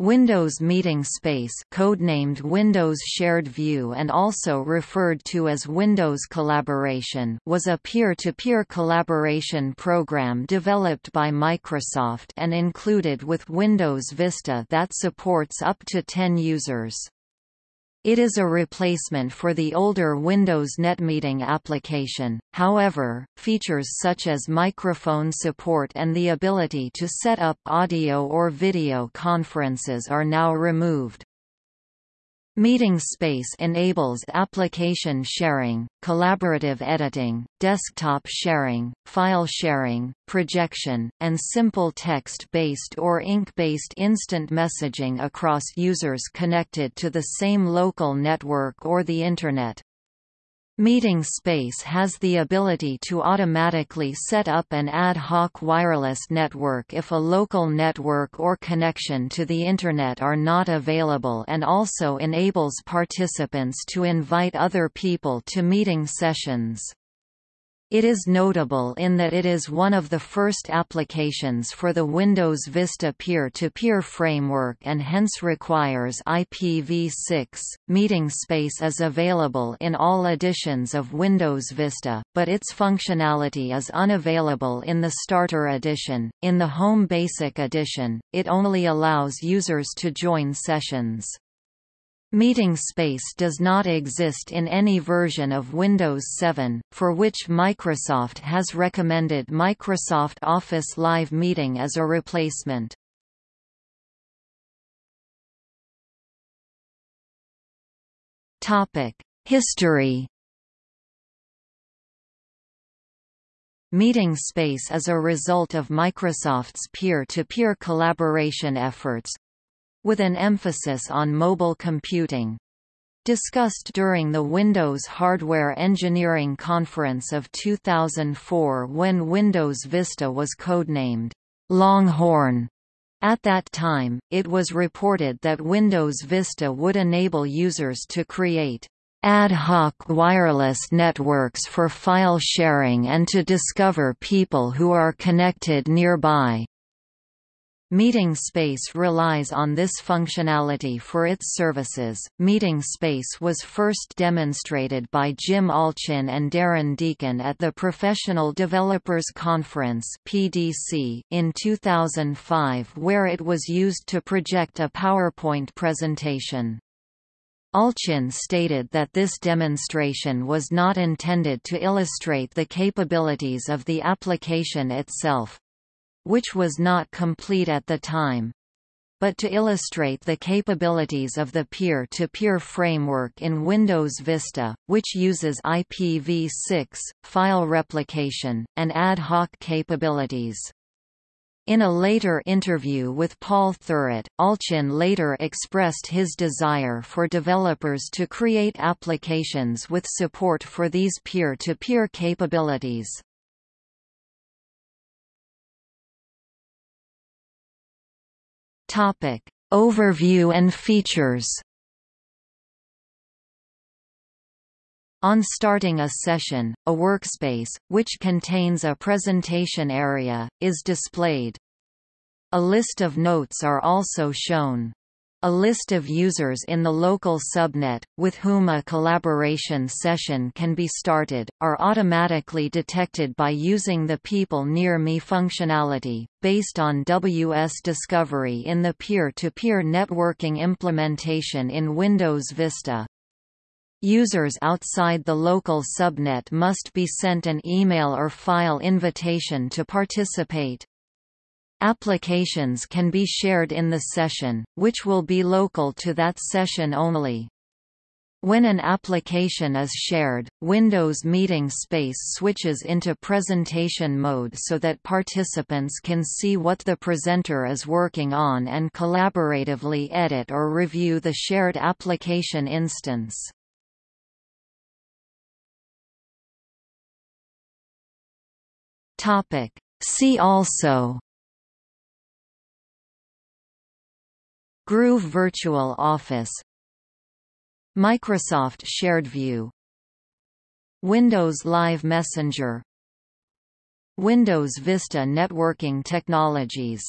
Windows Meeting Space codenamed Windows Shared View and also referred to as Windows Collaboration was a peer-to-peer -peer collaboration program developed by Microsoft and included with Windows Vista that supports up to 10 users. It is a replacement for the older Windows NetMeeting application, however, features such as microphone support and the ability to set up audio or video conferences are now removed. Meeting Space enables application sharing, collaborative editing, desktop sharing, file sharing, projection, and simple text-based or ink-based instant messaging across users connected to the same local network or the Internet. Meeting Space has the ability to automatically set up an ad hoc wireless network if a local network or connection to the Internet are not available and also enables participants to invite other people to meeting sessions. It is notable in that it is one of the first applications for the Windows Vista peer-to-peer -peer framework and hence requires IPv6. Meeting space is available in all editions of Windows Vista, but its functionality is unavailable in the Starter edition. In the Home Basic edition, it only allows users to join sessions. Meeting space does not exist in any version of Windows 7, for which Microsoft has recommended Microsoft Office Live Meeting as a replacement. History Meeting Space is a result of Microsoft's peer-to-peer -peer collaboration efforts, with an emphasis on mobile computing. Discussed during the Windows Hardware Engineering Conference of 2004 when Windows Vista was codenamed Longhorn. At that time, it was reported that Windows Vista would enable users to create ad hoc wireless networks for file sharing and to discover people who are connected nearby. Meeting Space relies on this functionality for its services. Meeting Space was first demonstrated by Jim Allchin and Darren Deacon at the Professional Developers Conference (PDC) in 2005, where it was used to project a PowerPoint presentation. Allchin stated that this demonstration was not intended to illustrate the capabilities of the application itself, which was not complete at the time but to illustrate the capabilities of the peer-to-peer -peer framework in Windows Vista, which uses IPv6, file replication, and ad hoc capabilities. In a later interview with Paul Thurrott, Allchin later expressed his desire for developers to create applications with support for these peer-to-peer -peer capabilities. Topic. Overview and features On starting a session, a workspace, which contains a presentation area, is displayed. A list of notes are also shown. A list of users in the local subnet, with whom a collaboration session can be started, are automatically detected by using the People Near Me functionality, based on WS Discovery in the peer-to-peer -peer networking implementation in Windows Vista. Users outside the local subnet must be sent an email or file invitation to participate. Applications can be shared in the session, which will be local to that session only. When an application is shared, Windows Meeting Space switches into presentation mode so that participants can see what the presenter is working on and collaboratively edit or review the shared application instance. See also Groove Virtual Office. Microsoft SharedView Windows Live Messenger. Windows Vista Networking Technologies